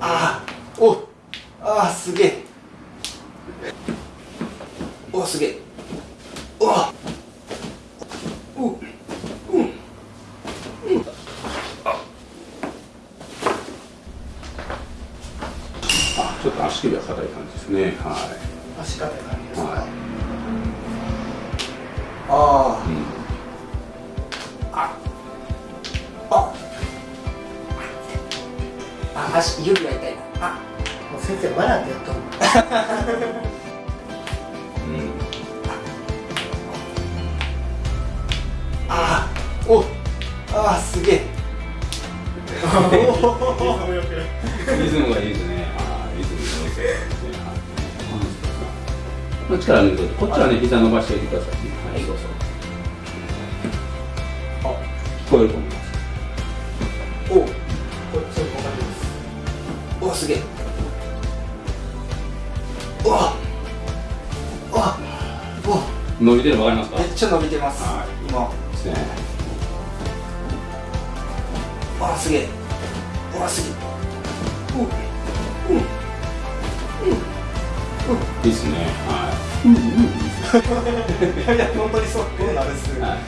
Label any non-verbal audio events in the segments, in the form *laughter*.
ああすげえ。おすげえ。おわううんうん。あ。ちょっと足首は硬い感じですね。は足硬い感じですか、はい。あい、うん足指が痛いなあもう先生笑ってやっとるうんあおああすげえリズムがいいですね。はい、リズムがいいですね。はい。力抜いて、こっちはね、膝伸ばしておいてくださいね。はい、そうそう。あ、聞こえると思います。おすげえおおお伸びてるのわかりますか？めっちゃ伸びてます、はい今ですね。あすげえうわすげえううんいいですね。はい *laughs* や本当にそうこうなんですい。はい。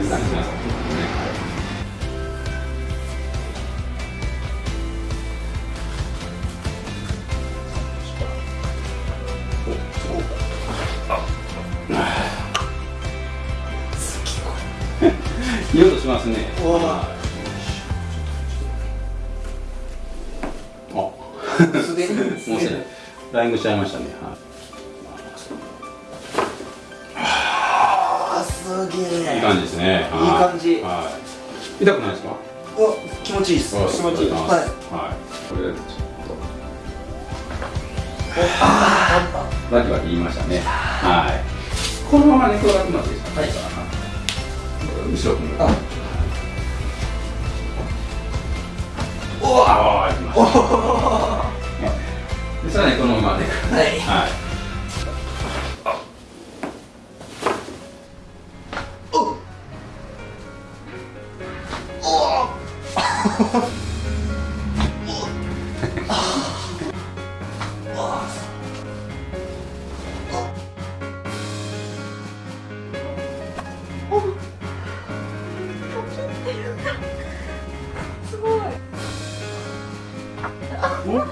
静かにします。ねはい。いい音しますね。あ。すでにもうすでにフライングしちゃいましたね。はい。あすげえいい感じですね。はいい感じはい。痛くないですか？お気持ちいいです気持ちいいはいはい。これでちょっパンパンとバキバキ言いましたね。はい。このまま寝転がってもらっていいですか。あ。おわああ、行きました。*laughs* でさらにこのままね。はい。はい。お。お *laughs* すごい。おっ